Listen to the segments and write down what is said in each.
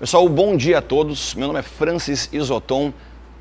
Pessoal, bom dia a todos. Meu nome é Francis Isoton.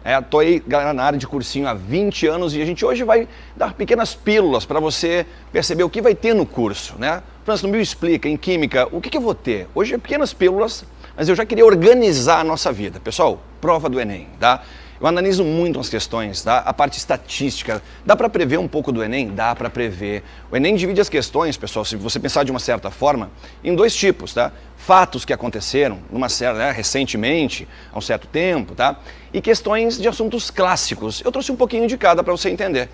É, tô aí, galera, na área de cursinho há 20 anos e a gente hoje vai dar pequenas pílulas para você perceber o que vai ter no curso, né? Francis, no Bio Explica, em Química, o que, que eu vou ter? Hoje é pequenas pílulas, mas eu já queria organizar a nossa vida. Pessoal, prova do Enem, tá? Eu analiso muito as questões, tá? a parte estatística. Dá para prever um pouco do Enem? Dá para prever. O Enem divide as questões, pessoal, se você pensar de uma certa forma, em dois tipos, tá? Fatos que aconteceram numa certa, né, recentemente, há um certo tempo, tá? E questões de assuntos clássicos. Eu trouxe um pouquinho de cada para você entender.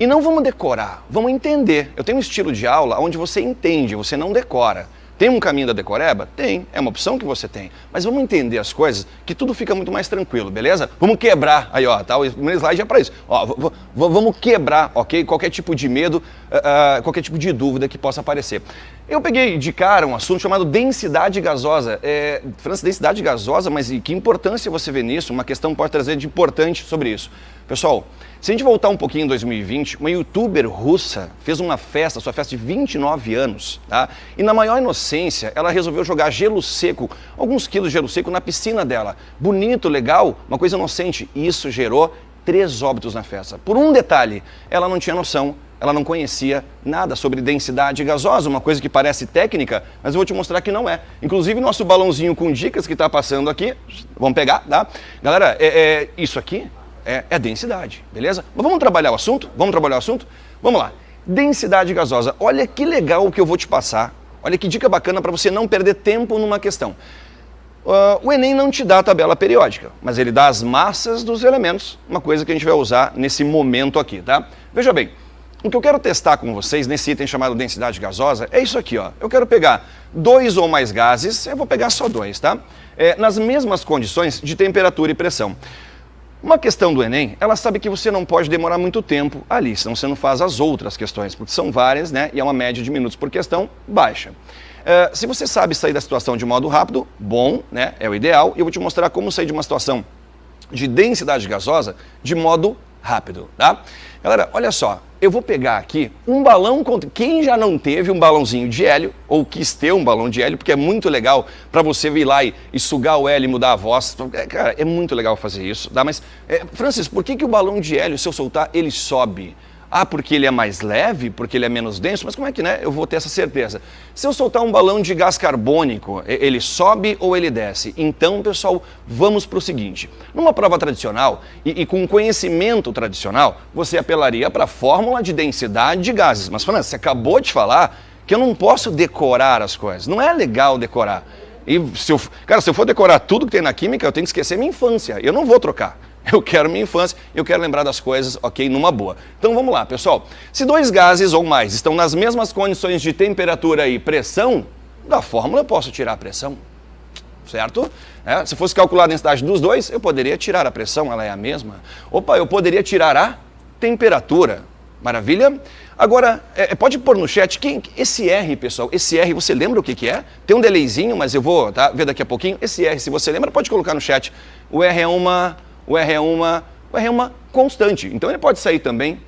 E não vamos decorar, vamos entender. Eu tenho um estilo de aula onde você entende, você não decora. Tem um caminho da decoreba? Tem, é uma opção que você tem. Mas vamos entender as coisas que tudo fica muito mais tranquilo, beleza? Vamos quebrar, aí ó, tá? o primeiro slide é para isso. Ó, vamos quebrar, ok? Qualquer tipo de medo, uh, qualquer tipo de dúvida que possa aparecer. Eu peguei de cara um assunto chamado densidade gasosa. É, França, densidade gasosa, mas que importância você vê nisso? Uma questão pode trazer de importante sobre isso. Pessoal, se a gente voltar um pouquinho em 2020, uma youtuber russa fez uma festa, sua festa de 29 anos, tá? E na maior inocência, ela resolveu jogar gelo seco, alguns quilos de gelo seco na piscina dela. Bonito, legal, uma coisa inocente. E isso gerou três óbitos na festa. Por um detalhe, ela não tinha noção, ela não conhecia nada sobre densidade gasosa, uma coisa que parece técnica, mas eu vou te mostrar que não é. Inclusive, nosso balãozinho com dicas que está passando aqui, vamos pegar, tá? Galera, é, é, isso aqui é, é densidade, beleza? Mas vamos trabalhar o assunto? Vamos trabalhar o assunto? Vamos lá. Densidade gasosa. Olha que legal o que eu vou te passar. Olha que dica bacana para você não perder tempo numa questão. Uh, o Enem não te dá a tabela periódica, mas ele dá as massas dos elementos, uma coisa que a gente vai usar nesse momento aqui, tá? Veja bem, o que eu quero testar com vocês nesse item chamado densidade gasosa é isso aqui, ó. Eu quero pegar dois ou mais gases, eu vou pegar só dois, tá? É, nas mesmas condições de temperatura e pressão. Uma questão do Enem, ela sabe que você não pode demorar muito tempo ali, senão você não faz as outras questões, porque são várias, né? E é uma média de minutos por questão baixa. Uh, se você sabe sair da situação de modo rápido, bom, né? É o ideal. E eu vou te mostrar como sair de uma situação de densidade gasosa de modo rápido, tá? Galera, olha só, eu vou pegar aqui um balão, quem já não teve um balãozinho de hélio, ou quis ter um balão de hélio, porque é muito legal para você vir lá e, e, sugar o hélio e mudar a voz, é, cara, é muito legal fazer isso, tá? Mas, é, Francis, por que, que o balão de hélio, se eu soltar, ele sobe? Ah, porque ele é mais leve, porque ele é menos denso, mas como é que né, eu vou ter essa certeza? Se eu soltar um balão de gás carbônico, ele sobe ou ele desce? Então, pessoal, vamos para o seguinte. Numa prova tradicional e, e com conhecimento tradicional, você apelaria para a fórmula de densidade de gases. Mas, Fernando, você acabou de falar que eu não posso decorar as coisas. Não é legal decorar. E se eu, cara, se eu for decorar tudo que tem na química, eu tenho que esquecer minha infância. Eu não vou trocar. Eu quero minha infância, eu quero lembrar das coisas, ok, numa boa. Então vamos lá, pessoal. Se dois gases ou mais estão nas mesmas condições de temperatura e pressão, da fórmula eu posso tirar a pressão, certo? É, se fosse calcular a densidade dos dois, eu poderia tirar a pressão, ela é a mesma. Opa, eu poderia tirar a temperatura. Maravilha? Agora, é, é pode pôr no chat, quem, esse R, pessoal, esse R, você lembra o que, que é? Tem um delayzinho, mas eu vou tá, ver daqui a pouquinho. Esse R, se você lembra, pode colocar no chat. O R é uma o R é uma, o R é uma constante, então ele pode sair também.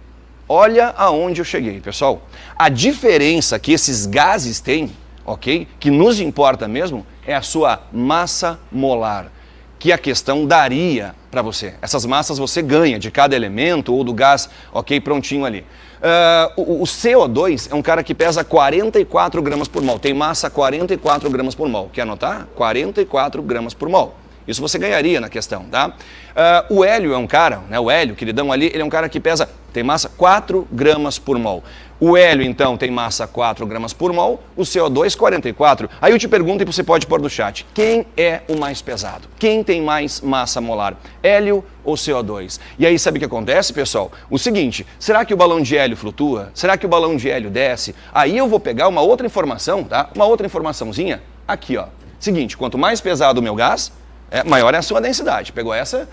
Olha aonde eu cheguei, pessoal. A diferença que esses gases têm, ok, que nos importa mesmo, é a sua massa molar, que a questão daria para você. Essas massas você ganha de cada elemento ou do gás, ok, prontinho ali. Uh, o, o, CO2 é um cara que pesa 44 gramas por mol, tem massa 44 gramas por mol. Quer anotar? 44 gramas por mol. Isso você ganharia na questão, tá? Uh, o hélio é um cara, né, o hélio, queridão ali, ele é um cara que pesa, tem massa 4 gramas por mol. O hélio, então, tem massa 4 gramas por mol, o CO2, 44. Aí eu te pergunto, e você pode pôr no chat, quem é o mais pesado? Quem tem mais massa molar? Hélio ou CO2? E aí, sabe o que acontece, pessoal? O seguinte, será que o balão de hélio flutua? Será que o balão de hélio desce? Aí eu vou pegar uma outra informação, tá? Uma outra informaçãozinha aqui, ó. Seguinte, quanto mais pesado o meu gás, é, maior é a sua densidade. Pegou essa?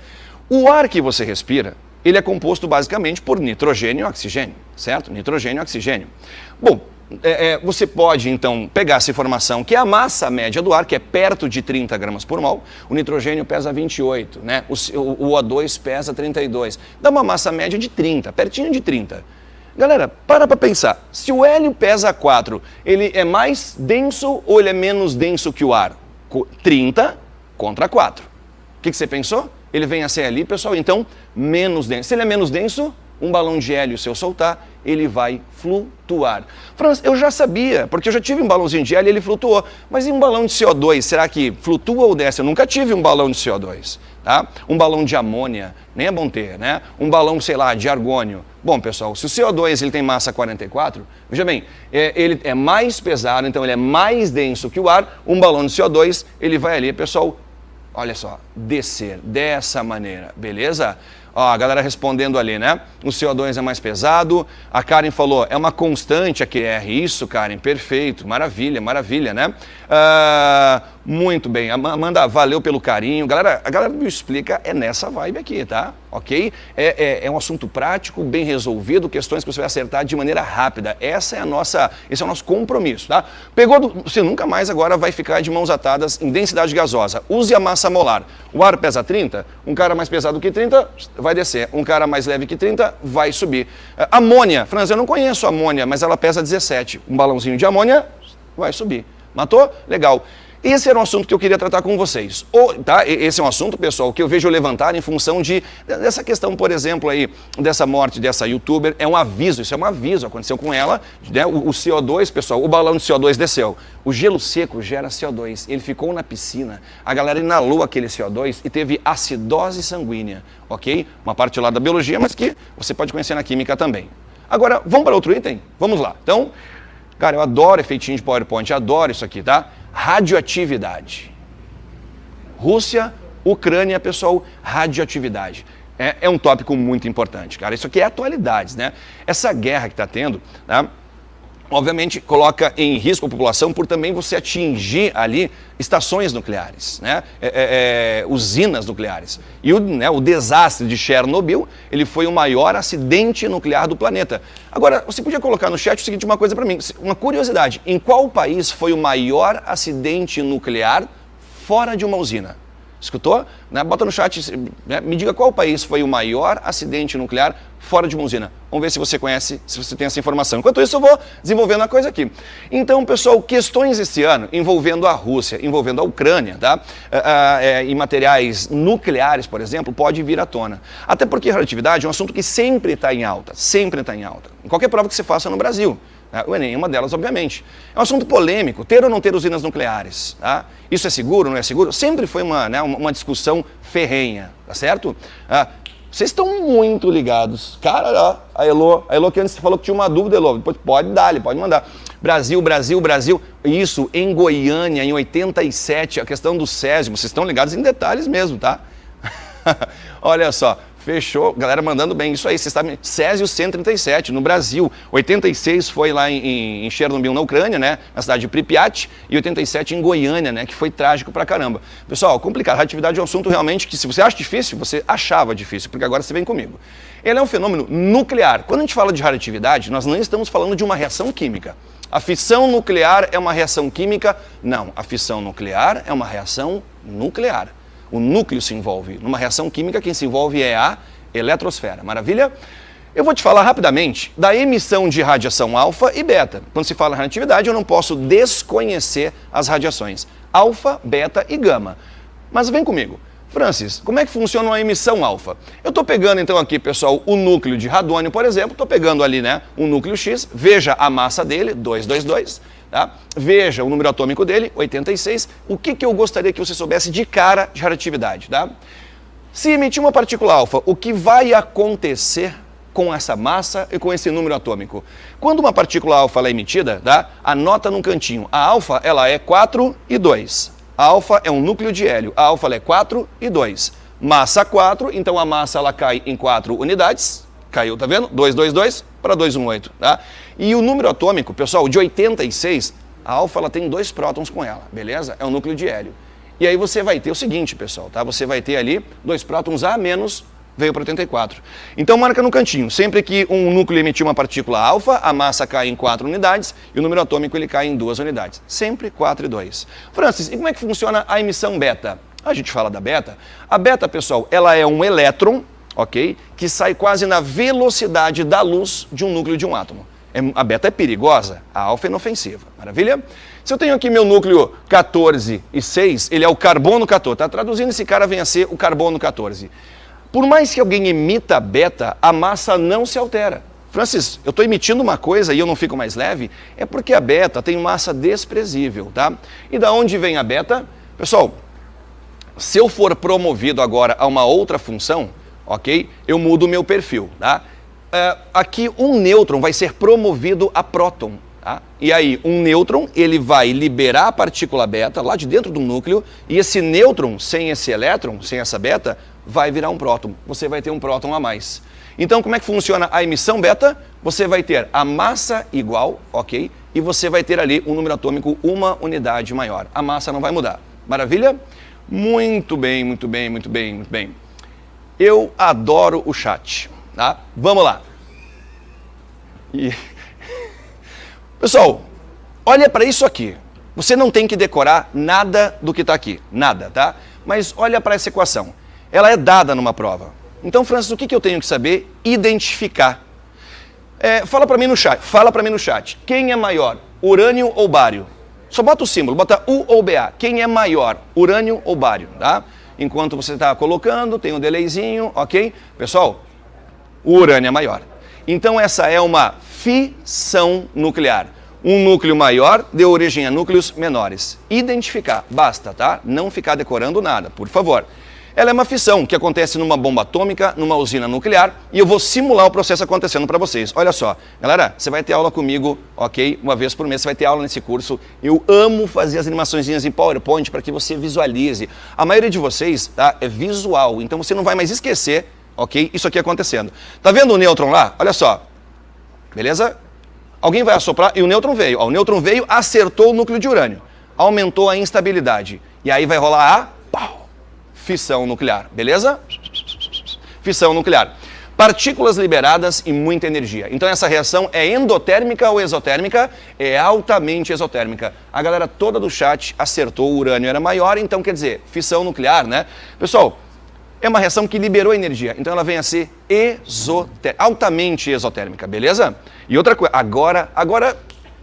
O ar que você respira, ele é composto basicamente por nitrogênio e oxigênio, certo? Nitrogênio e oxigênio. Bom, é, é, você pode, então, pegar essa informação, que é a massa média do ar, que é perto de 30 gramas por mol, o nitrogênio pesa 28, né? o, o, o O2 pesa 32, dá uma massa média de 30, pertinho de 30. Galera, para para pensar, se o hélio pesa 4, ele é mais denso ou ele é menos denso que o ar? 30 contra 4. O que, que você pensou? Ele vem a ser ali, pessoal, então, menos denso. Se ele é menos denso, um balão de hélio, se eu soltar, ele vai flutuar. Franz, eu já sabia, porque eu já tive um balãozinho de hélio e ele flutuou. Mas e um balão de CO2, será que flutua ou desce? Eu nunca tive um balão de CO2. Tá? Um balão de amônia, nem é bom ter, né? Um balão, sei lá, de argônio. Bom, pessoal, se o CO2 ele tem massa 44, veja bem, é, ele é mais pesado, então ele é mais denso que o ar, um balão de CO2, ele vai ali, pessoal, olha só, descer dessa maneira, beleza? Ó, a galera respondendo ali, né? O CO2 é mais pesado. A Karen falou, é uma constante a QR. Isso, Karen, perfeito. Maravilha, maravilha, né? Uh, muito bem. Amanda, valeu pelo carinho. Galera, a galera me explica é nessa vibe aqui, tá? Ok? É, é, é, um assunto prático, bem resolvido, questões que você vai acertar de maneira rápida. Essa é a nossa, esse é o nosso compromisso, tá? Pegou, do, você nunca mais agora vai ficar de mãos atadas em densidade gasosa. Use a massa molar. O ar pesa 30, um cara mais pesado que 30 vai descer. Um cara mais leve que 30 vai subir. Uh, amônia, Franz, eu não conheço amônia, mas ela pesa 17. Um balãozinho de amônia vai subir. Matou? Legal. Esse era um assunto que eu queria tratar com vocês. O, tá? Esse é um assunto, pessoal, que eu vejo levantar em função de dessa questão, por exemplo, aí, dessa morte dessa youtuber. É um aviso, isso é um aviso, aconteceu com ela. Né? O, o CO2, pessoal, o balão de CO2 desceu. O gelo seco gera CO2. Ele ficou na piscina, a galera inalou aquele CO2 e teve acidose sanguínea, ok? Uma parte lá da biologia, mas que você pode conhecer na química também. Agora, vamos para outro item? Vamos lá. Então, Cara, eu adoro efeitinho de PowerPoint, adoro isso aqui, tá? Radioatividade. Rússia, Ucrânia, pessoal, radioatividade. É, é, um tópico muito importante, cara. Isso aqui é atualidades, né? Essa guerra que está tendo, né? Obviamente coloca em risco a população por também você atingir ali estações nucleares, né? É, é, é, usinas nucleares. E o, né, o desastre de Chernobyl, ele foi o maior acidente nuclear do planeta. Agora, você podia colocar no chat o seguinte, uma coisa para mim, uma curiosidade, em qual país foi o maior acidente nuclear fora de uma usina? Escutou? Né? Bota no chat, né? me diga qual país foi o maior acidente nuclear fora de uma usina. Vamos ver se você conhece, se você tem essa informação. Enquanto isso, eu vou desenvolvendo a coisa aqui. Então, pessoal, questões esse ano envolvendo a Rússia, envolvendo a Ucrânia, tá? É, e materiais nucleares, por exemplo, pode vir à tona. Até porque a radioatividade é um assunto que sempre está em alta, sempre está em alta. Em qualquer prova que você faça no Brasil. Né? Enem é uma delas, obviamente. É um assunto polêmico, ter ou não ter usinas nucleares. Tá? Isso é seguro, não é seguro? Sempre foi uma, né, uma discussão ferrenha, tá certo? Ah, vocês estão muito ligados. Cara, a Elo, a Elo que antes falou que tinha uma dúvida, Elo, depois pode dar, pode mandar. Brasil, Brasil, Brasil. Isso em Goiânia, em 87, a questão do Césio. Vocês estão ligados em detalhes mesmo, tá? Olha só, Fechou, galera mandando bem. Isso aí, você está. Césio 137, no Brasil. 86 foi lá em, em Chernobyl, na Ucrânia, né? Na cidade de Pripyat. E 87 em Goiânia, né? Que foi trágico pra caramba. Pessoal, complicado. Radioatividade é um assunto realmente que, se você acha difícil, você achava difícil, porque agora você vem comigo. Ele é um fenômeno nuclear. Quando a gente fala de radioatividade, nós não estamos falando de uma reação química. A fissão nuclear é uma reação química? Não. A fissão nuclear é uma reação nuclear o núcleo se envolve. Numa reação química, quem se envolve é a eletrosfera. Maravilha? Eu vou te falar rapidamente da emissão de radiação alfa e beta. Quando se fala em radioatividade, eu não posso desconhecer as radiações alfa, beta e gama. Mas vem comigo. Francis, como é que funciona uma emissão alfa? Eu estou pegando então aqui, pessoal, o núcleo de radônio, por exemplo, estou pegando ali, né, um núcleo X, veja a massa dele, 222, Tá? Veja o número atômico dele, 86. O que, que eu gostaria que você soubesse de cara de radioatividade? Tá? Se emitir uma partícula alfa, o que vai acontecer com essa massa e com esse número atômico? Quando uma partícula alfa é emitida, tá? anota num cantinho. A alfa ela é 4 e 2. A alfa é um núcleo de hélio. A alfa é 4 e 2. Massa 4, então a massa ela cai em 4 unidades. Caiu, tá vendo? 2, 2, 2 para 218, tá? E o número atômico, pessoal, de 86, a alfa ela tem dois prótons com ela, beleza? É um núcleo de hélio. E aí você vai ter o seguinte, pessoal, tá? Você vai ter ali dois prótons A menos veio para 84. Então marca no cantinho, sempre que um núcleo emitir uma partícula alfa, a massa cai em 4 unidades e o número atômico ele cai em 2 unidades. Sempre 4 e 2. Francis, e como é que funciona a emissão beta? A gente fala da beta. A beta, pessoal, ela é um elétron, ok? Que sai quase na velocidade da luz de um núcleo de um átomo. É, a beta é perigosa, a alfa é inofensiva. Maravilha? Se eu tenho aqui meu núcleo 14 e 6, ele é o carbono 14. Tá traduzindo, esse cara vem a ser o carbono 14. Por mais que alguém emita beta, a massa não se altera. Francis, eu estou emitindo uma coisa e eu não fico mais leve, é porque a beta tem massa desprezível, tá? E da onde vem a beta? Pessoal, se eu for promovido agora a uma outra função, ok? Eu mudo o meu perfil, tá? Uh, aqui um nêutron vai ser promovido a próton, tá? E aí um nêutron, ele vai liberar a partícula beta lá de dentro do núcleo e esse nêutron, sem esse elétron, sem essa beta, vai virar um próton. Você vai ter um próton a mais. Então como é que funciona a emissão beta? Você vai ter a massa igual, ok? E você vai ter ali um número atômico uma unidade maior. A massa não vai mudar. Maravilha? Muito bem, muito bem, muito bem, muito bem. Eu adoro o chat, tá? Vamos lá. E... Pessoal, olha para isso aqui. Você não tem que decorar nada do que está aqui, nada, tá? Mas olha para essa equação. Ela é dada numa prova. Então, Francis, o que, que eu tenho que saber? Identificar. É, fala para mim no chat, fala para mim no chat. Quem é maior, urânio ou bário? Só bota o símbolo, bota U ou BA. Quem é maior, urânio ou bário, tá? Enquanto você está colocando, tem um delayzinho, ok? Pessoal, o urânio é maior. Então essa é uma fissão nuclear. Um núcleo maior deu origem a núcleos menores. Identificar, basta, tá? Não ficar decorando nada, por favor. Ela é uma fissão que acontece numa bomba atômica, numa usina nuclear, e eu vou simular o processo acontecendo para vocês. Olha só, galera, você vai ter aula comigo, ok? Uma vez por mês você vai ter aula nesse curso. Eu amo fazer as animaçõezinhas em PowerPoint para que você visualize. A maioria de vocês tá, é visual, então você não vai mais esquecer, ok? Isso aqui acontecendo. Tá vendo o nêutron lá? Olha só, beleza? Alguém vai assoprar e o nêutron veio. Ó, o nêutron veio, acertou o núcleo de urânio, aumentou a instabilidade. E aí vai rolar a fissão nuclear, beleza? Fissão nuclear. Partículas liberadas e muita energia. Então essa reação é endotérmica ou exotérmica? É altamente exotérmica. A galera toda do chat acertou, o urânio era maior, então quer dizer, fissão nuclear, né? Pessoal, é uma reação que liberou energia, então ela vem a ser exotérmica, altamente exotérmica, beleza? E outra coisa, agora, agora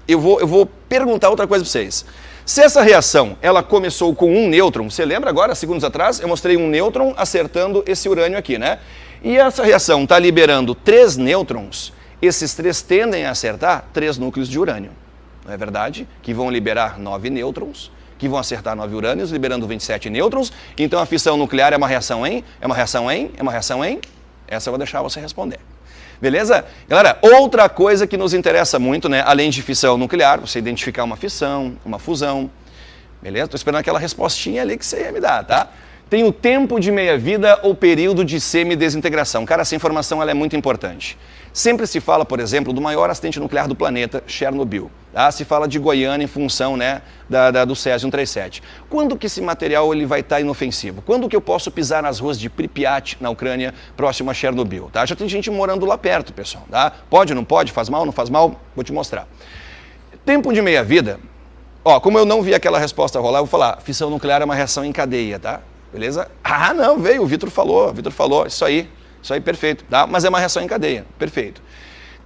eu vou, eu vou perguntar outra coisa para vocês. Se essa reação ela começou com um nêutron, você lembra agora, segundos atrás, eu mostrei um nêutron acertando esse urânio aqui, né? E essa reação está liberando três nêutrons, esses três tendem a acertar três núcleos de urânio, não é verdade? Que vão liberar nove nêutrons, que vão acertar nove urânios, liberando 27 nêutrons. Então a fissão nuclear é uma reação em, é uma reação em, é uma reação em. Essa eu vou deixar você responder. Beleza? Galera, outra coisa que nos interessa muito, né, além de fissão nuclear, você identificar uma fissão, uma fusão. Beleza? Estou esperando aquela respostinha ali que você ia me dar, tá? Tem o tempo de meia-vida ou período de semidesintegração. Cara, essa informação é muito importante. Sempre se fala, por exemplo, do maior acidente nuclear do planeta, Chernobyl. Tá? Se fala de Goiânia em função né, da, da, do Césio-137. Quando que esse material ele vai estar tá inofensivo? Quando que eu posso pisar nas ruas de Pripyat, na Ucrânia, próximo a Chernobyl? Tá? Já tem gente morando lá perto, pessoal. Tá? Pode, não pode? Faz mal, não faz mal? Vou te mostrar. Tempo de meia-vida, ó, como eu não vi aquela resposta rolar, eu vou falar, fissão nuclear é uma reação em cadeia, tá? Beleza? Ah, não, veio, o Vitor falou, o Vitor falou, isso aí. Isso aí, perfeito. Tá? Mas é uma reação em cadeia. Perfeito.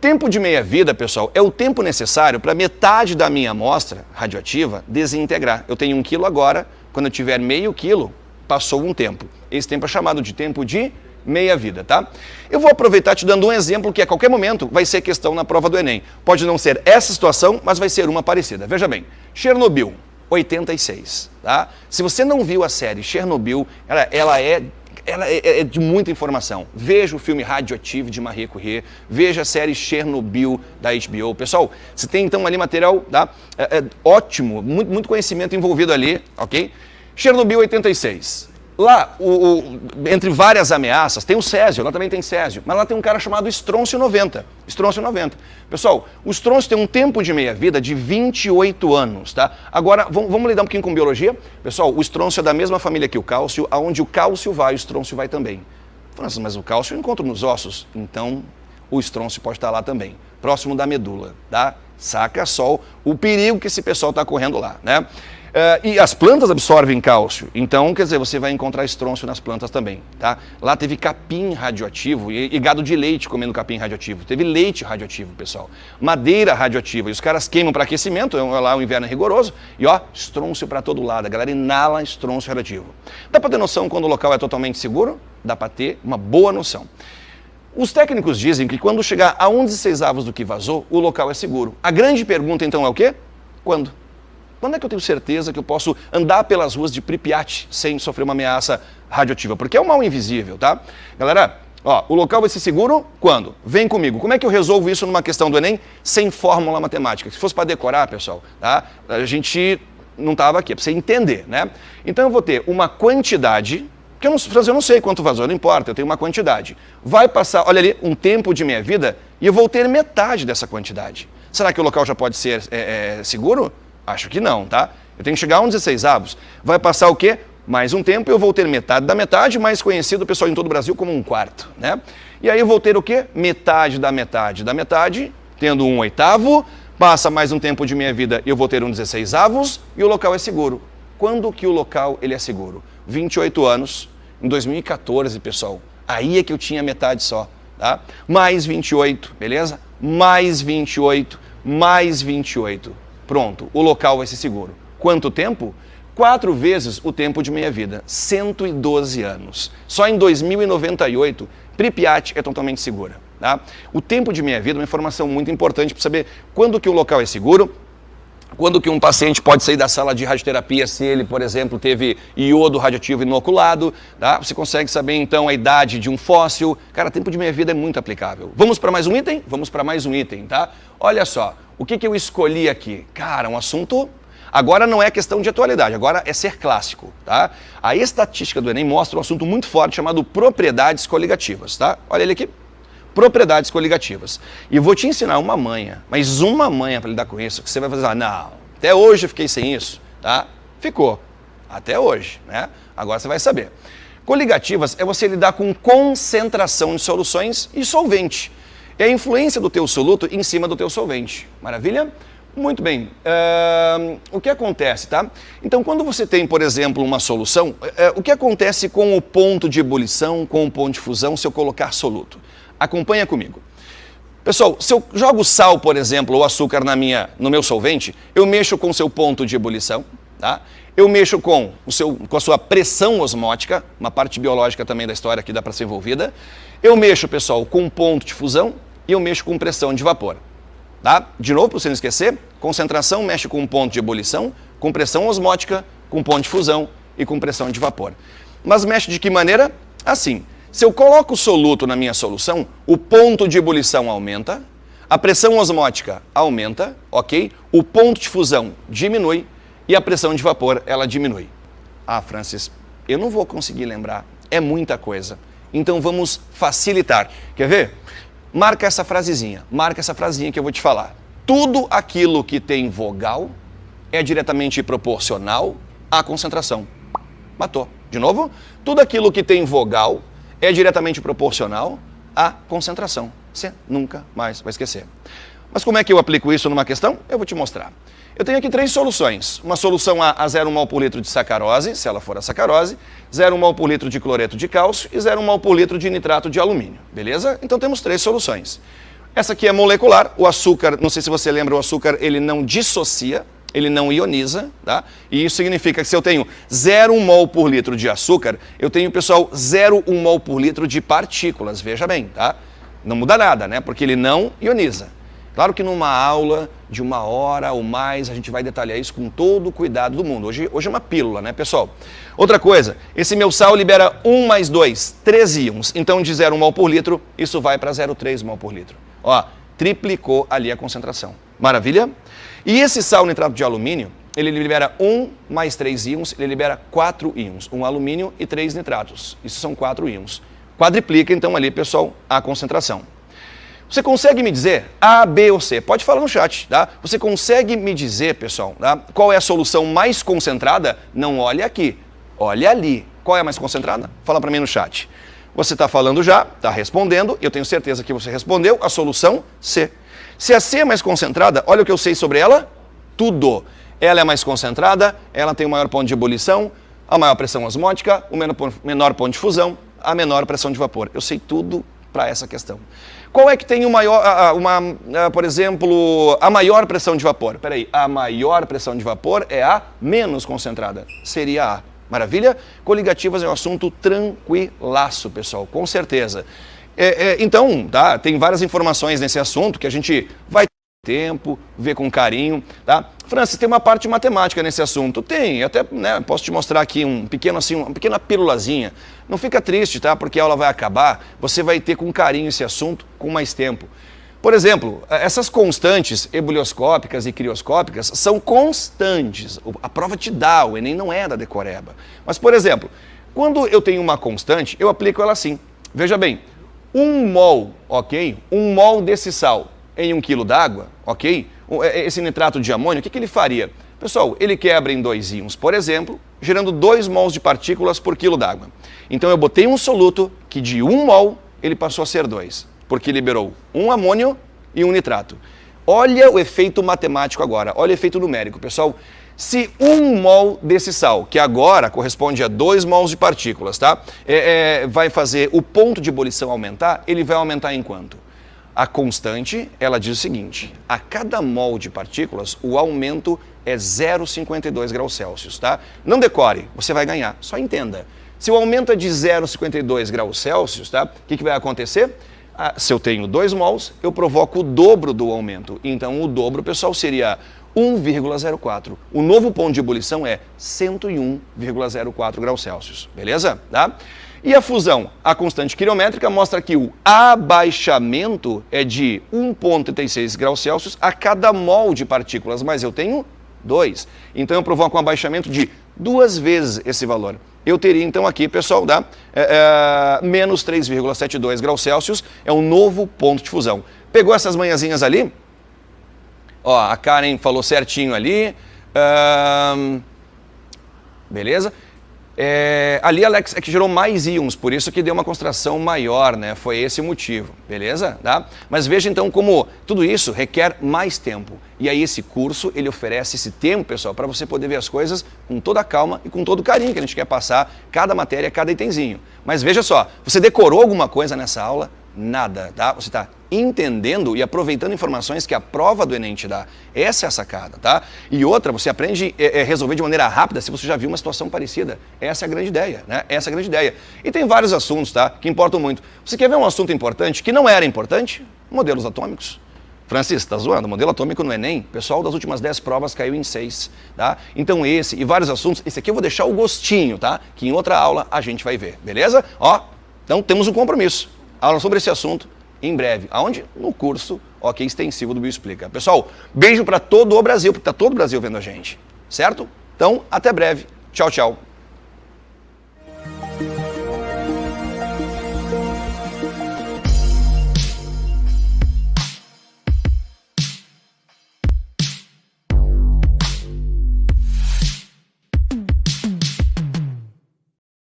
Tempo de meia-vida, pessoal, é o tempo necessário para metade da minha amostra radioativa desintegrar. Eu tenho um quilo agora, quando eu tiver meio quilo, passou um tempo. Esse tempo é chamado de tempo de meia-vida, tá? Eu vou aproveitar te dando um exemplo que a qualquer momento vai ser questão na prova do Enem. Pode não ser essa situação, mas vai ser uma parecida. Veja bem, Chernobyl, 86, tá? Se você não viu a série Chernobyl, ela, ela é ela é, é, de muita informação. Veja o filme Radioativo de Marie Curie, veja a série Chernobyl da HBO. Pessoal, você tem então ali material tá? é, é, ótimo, muito, muito conhecimento envolvido ali, ok? Chernobyl 86. Lá, o, o, entre várias ameaças, tem o Césio, lá também tem Césio, mas lá tem um cara chamado Estrôncio 90. Estrôncio 90. Pessoal, o estrôncio tem um tempo de meia-vida de 28 anos, tá? Agora, vamos, vamos, lidar um pouquinho com biologia? Pessoal, o estrôncio é da mesma família que o cálcio, aonde o cálcio vai, o estrôncio vai também. Mas o cálcio eu encontro nos ossos. Então, o estrôncio pode estar lá também, próximo da medula, tá? Saca só o perigo que esse pessoal está correndo lá, né? Uh, e as plantas absorvem cálcio, então, quer dizer, você vai encontrar estrôncio nas plantas também, tá? Lá teve capim radioativo e, e, gado de leite comendo capim radioativo. Teve leite radioativo, pessoal. Madeira radioativa. E os caras queimam para aquecimento, é lá o inverno é rigoroso, e ó, estrôncio para todo lado. A galera inala estrôncio radioativo. Dá para ter noção quando o local é totalmente seguro? Dá para ter uma boa noção. Os técnicos dizem que quando chegar a 1 16 avos do que vazou, o local é seguro. A grande pergunta então é o quê? Quando? Quando é que eu tenho certeza que eu posso andar pelas ruas de Pripyat sem sofrer uma ameaça radioativa? Porque é um mal invisível, tá? Galera, ó, o local vai ser seguro quando? Vem comigo. Como é que eu resolvo isso numa questão do Enem sem fórmula matemática? Se fosse para decorar, pessoal, tá? A gente não estava aqui, é para você entender, né? Então eu vou ter uma quantidade, que eu não, eu não sei quanto vazou, não importa, eu tenho uma quantidade. Vai passar, olha ali, um tempo de minha vida e eu vou ter metade dessa quantidade. Será que o local já pode ser é, é, seguro? Acho que não, tá? Eu tenho que chegar a um 16 avos. Vai passar o quê? Mais um tempo eu vou ter metade da metade, mais conhecido, pessoal, em todo o Brasil como um quarto, né? E aí eu vou ter o quê? Metade da metade da metade, tendo um oitavo, passa mais um tempo de minha vida e eu vou ter um 16 avos e o local é seguro. Quando que o local ele é seguro? 28 anos, em 2014, pessoal. Aí é que eu tinha metade só, tá? Mais 28, beleza? Mais 28, mais 28. Pronto, o local vai ser seguro. Quanto tempo? Quatro vezes o tempo de meia vida, 112 anos. Só em 2098, Pripyat é totalmente segura. Tá? O tempo de meia vida é uma informação muito importante para saber quando que o local é seguro, quando que um paciente pode sair da sala de radioterapia se ele, por exemplo, teve iodo radioativo inoculado, tá? Você consegue saber então a idade de um fóssil. Cara, tempo de meia vida é muito aplicável. Vamos para mais um item? Vamos para mais um item, tá? Olha só, o que, que eu escolhi aqui? Cara, um assunto Agora não é questão de atualidade, agora é ser clássico, tá? A estatística do Enem mostra um assunto muito forte chamado propriedades coligativas, tá? Olha ele aqui. Propriedades coligativas. E vou te ensinar uma manha, mas uma manha para lidar com isso, que você vai fazer, ah, não, até hoje eu fiquei sem isso, tá? Ficou. Até hoje, né? Agora você vai saber. Coligativas é você lidar com concentração de soluções e solvente é a influência do teu soluto em cima do teu solvente. Maravilha? Muito bem. Uh, o que acontece, tá? Então, quando você tem, por exemplo, uma solução, uh, o que acontece com o ponto de ebulição, com o ponto de fusão, se eu colocar soluto? Acompanha comigo. Pessoal, se eu jogo sal, por exemplo, ou açúcar na minha, no meu solvente, eu mexo com o seu ponto de ebulição, tá? Eu mexo com, o seu, com a sua pressão osmótica, uma parte biológica também da história que dá para ser envolvida. Eu mexo, pessoal, com ponto de fusão, e eu mexo com pressão de vapor. Tá? De novo, para você não esquecer, concentração mexe com ponto de ebulição, com pressão osmótica, com ponto de fusão e com pressão de vapor. Mas mexe de que maneira? Assim, se eu coloco o soluto na minha solução, o ponto de ebulição aumenta, a pressão osmótica aumenta, ok? O ponto de fusão diminui e a pressão de vapor, ela diminui. Ah, Francis, eu não vou conseguir lembrar, é muita coisa. Então vamos facilitar. Quer ver? Marca essa frasezinha, marca essa frasezinha que eu vou te falar. Tudo aquilo que tem vogal é diretamente proporcional à concentração. Matou. De novo? Tudo aquilo que tem vogal é diretamente proporcional à concentração. Você nunca mais vai esquecer. Mas como é que eu aplico isso numa questão? Eu vou te mostrar. Eu tenho aqui três soluções. Uma solução A a 0 mol por litro de sacarose, se ela for a sacarose, 0 mol por litro de cloreto de cálcio e 0 mol por litro de nitrato de alumínio. Beleza? Então temos três soluções. Essa aqui é molecular, o açúcar, não sei se você lembra, o açúcar ele não dissocia, ele não ioniza, tá? E isso significa que se eu tenho 0,1 mol por litro de açúcar, eu tenho, pessoal, 0,1 mol por litro de partículas, veja bem, tá? Não muda nada, né? Porque ele não ioniza. Claro que numa aula de uma hora ou mais a gente vai detalhar isso com todo o cuidado do mundo. Hoje, hoje é uma pílula, né, pessoal? Outra coisa, esse meu sal libera 1 mais 2, 3 íons. Então de 0 mol por litro, isso vai para 0,3 mol por litro. Ó, triplicou ali a concentração. Maravilha? E esse sal nitrato de alumínio, ele libera 1 mais 3 íons, ele libera 4 íons. Um alumínio e 3 nitratos. Isso são 4 íons. Quadriplica então ali, pessoal, a concentração. Você consegue me dizer A, B ou C? Pode falar no chat, tá? Você consegue me dizer, pessoal, tá? qual é a solução mais concentrada? Não olhe aqui, olhe ali. Qual é a mais concentrada? Fala para mim no chat. você está falando já, está respondendo, eu tenho certeza que você respondeu, a solução C. Se a C é mais concentrada, olha o que eu sei sobre ela, tudo. Ela é mais concentrada, ela tem o maior ponto de ebulição, a maior pressão osmótica, o menor ponto de fusão, a menor pressão de vapor. Eu sei tudo para essa questão. Qual é que tem maior, uma, por exemplo, a maior pressão de vapor? Peraí, a maior pressão de vapor é a menos concentrada, seria a. Maravilha? Coligativas é um assunto tranquilaço, pessoal, com certeza. É, é, então, tá, tem várias informações nesse assunto que a gente vai ter tempo, ver com carinho, tá? Francis, tem uma parte matemática nesse assunto? Tem, até né, posso te mostrar aqui um pequeno assim, uma pequena pílulazinha. Não fica triste, tá? Porque a aula vai acabar, você vai ter com carinho esse assunto com mais tempo. Por exemplo, essas constantes ebulioscópicas e crioscópicas são constantes. A prova te dá, o Enem não é da decoreba. Mas, por exemplo, quando eu tenho uma constante, eu aplico ela assim. Veja bem, um mol, ok? Um mol desse sal em um quilo d'água, ok? É, esse nitrato de amônio, o que, que ele faria? Pessoal, ele quebra em dois íons, por exemplo, gerando 2 mols de partículas por quilo d'água. Então eu botei um soluto que de 1 um mol ele passou a ser 2 porque liberou um amônio e um nitrato. Olha o efeito matemático agora, olha o efeito numérico. Pessoal, se um mol desse sal, que agora corresponde a 2 mols de partículas, tá? É, é, vai fazer o ponto de ebulição aumentar, ele vai aumentar em quanto? A constante, ela diz o seguinte, a cada mol de partículas, o aumento é 0,52 graus Celsius, tá? Não decore, você vai ganhar, só entenda. Se o aumento é de 0,52 graus Celsius, tá? O que, que vai acontecer? Ah, se eu tenho 2 mols, eu provoco o dobro do aumento. Então, o dobro, pessoal, seria 1,04. O novo ponto de ebulição é 101,04 graus Celsius. Beleza? Tá? E a fusão? A constante quilométrica mostra que o abaixamento é de 1,36 graus Celsius a cada mol de partículas, mas eu tenho 2. Então eu provoco um abaixamento de duas vezes esse valor eu teria então aqui, pessoal, dá é, é, menos 3,72 graus Celsius, é um novo ponto de fusão. Pegou essas manhãzinhas ali? Ó, a Karen falou certinho ali. beleza? É, ali, Alex, é que gerou mais íons, por isso que deu uma concentração maior, né? Foi esse o motivo, beleza? Tá? Mas veja então como tudo isso requer mais tempo. E aí esse curso, ele oferece esse tempo, pessoal, para você poder ver as coisas com toda a calma e com todo o carinho que a gente quer passar, cada matéria, cada itemzinho. Mas veja só, você decorou alguma coisa nessa aula? Nada, tá? Você está entendendo e aproveitando informações que a prova do Enem te dá. Essa é a sacada, tá? E outra, você aprende a é, é, resolver de maneira rápida se você já viu uma situação parecida. Essa é a grande ideia, né? Essa é a grande ideia. E tem vários assuntos, tá? Que importam muito. Você quer ver um assunto importante que não era importante? Modelos atômicos. Francis, tá zoando? Modelo atômico no Enem, pessoal das últimas 10 provas caiu em 6, tá? Então esse e vários assuntos, esse aqui eu vou deixar o gostinho, tá? Que em outra aula a gente vai ver, beleza? Ó, então temos um compromisso. Aula sobre esse assunto em breve. Aonde? No curso OK Extensivo do Bioexplica. Pessoal, beijo para todo o Brasil, porque está todo o Brasil vendo a gente, certo? Então, até breve. Tchau, tchau.